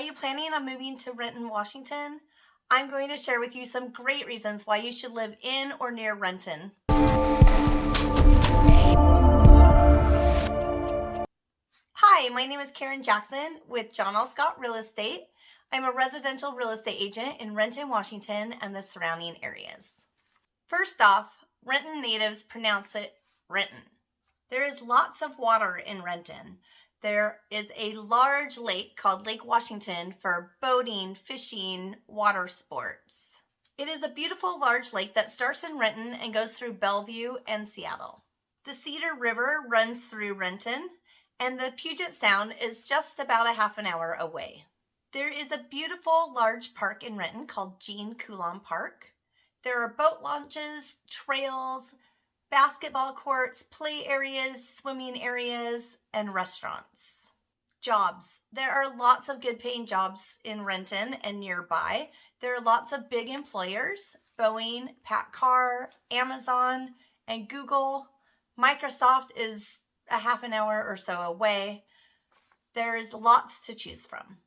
Are you planning on moving to Renton, Washington? I'm going to share with you some great reasons why you should live in or near Renton. Hi, my name is Karen Jackson with John L. Scott Real Estate. I'm a residential real estate agent in Renton, Washington and the surrounding areas. First off, Renton natives pronounce it Renton. There is lots of water in Renton. There is a large lake called Lake Washington for boating, fishing, water sports. It is a beautiful large lake that starts in Renton and goes through Bellevue and Seattle. The Cedar River runs through Renton and the Puget Sound is just about a half an hour away. There is a beautiful large park in Renton called Gene Coulon Park. There are boat launches, trails, basketball courts, play areas, swimming areas, and restaurants. Jobs. There are lots of good paying jobs in Renton and nearby. There are lots of big employers, Boeing, PACCAR, Amazon, and Google. Microsoft is a half an hour or so away. There's lots to choose from.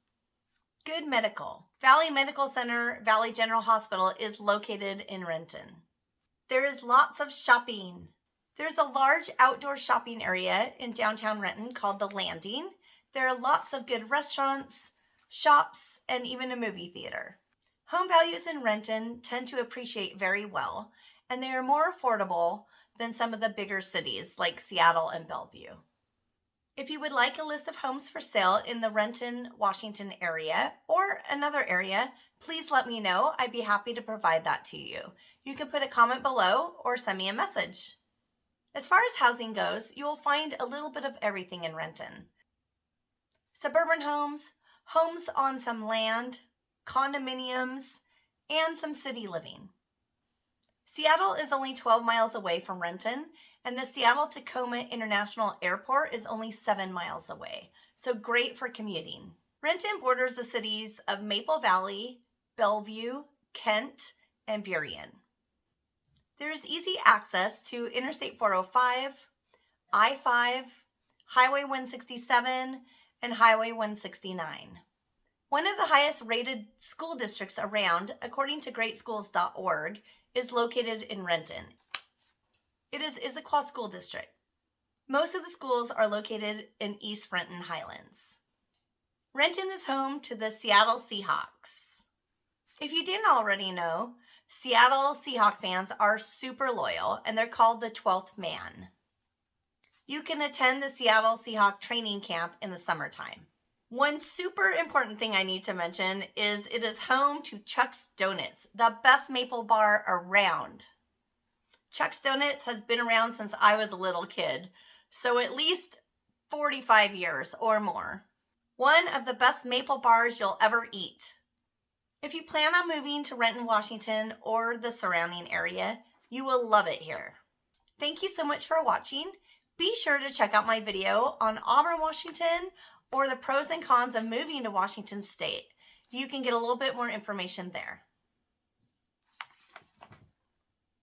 Good medical. Valley Medical Center, Valley General Hospital is located in Renton. There is lots of shopping. There's a large outdoor shopping area in downtown Renton called The Landing. There are lots of good restaurants, shops, and even a movie theater. Home values in Renton tend to appreciate very well, and they are more affordable than some of the bigger cities like Seattle and Bellevue. If you would like a list of homes for sale in the Renton, Washington area or another area, please let me know. I'd be happy to provide that to you. You can put a comment below or send me a message. As far as housing goes, you will find a little bit of everything in Renton. Suburban homes, homes on some land, condominiums, and some city living. Seattle is only 12 miles away from Renton, and the Seattle Tacoma International Airport is only 7 miles away, so great for commuting. Renton borders the cities of Maple Valley, Bellevue, Kent, and Burien. There is easy access to Interstate 405, I-5, Highway 167, and Highway 169. One of the highest rated school districts around, according to greatschools.org, is located in Renton. It is Issaquah School District. Most of the schools are located in East Renton Highlands. Renton is home to the Seattle Seahawks. If you didn't already know, Seattle Seahawk fans are super loyal and they're called the 12th man. You can attend the Seattle Seahawk training camp in the summertime. One super important thing I need to mention is it is home to Chuck's Donuts, the best maple bar around. Chuck's Donuts has been around since I was a little kid, so at least 45 years or more. One of the best maple bars you'll ever eat. If you plan on moving to Renton, Washington or the surrounding area, you will love it here. Thank you so much for watching. Be sure to check out my video on Auburn, Washington or the pros and cons of moving to Washington State. You can get a little bit more information there.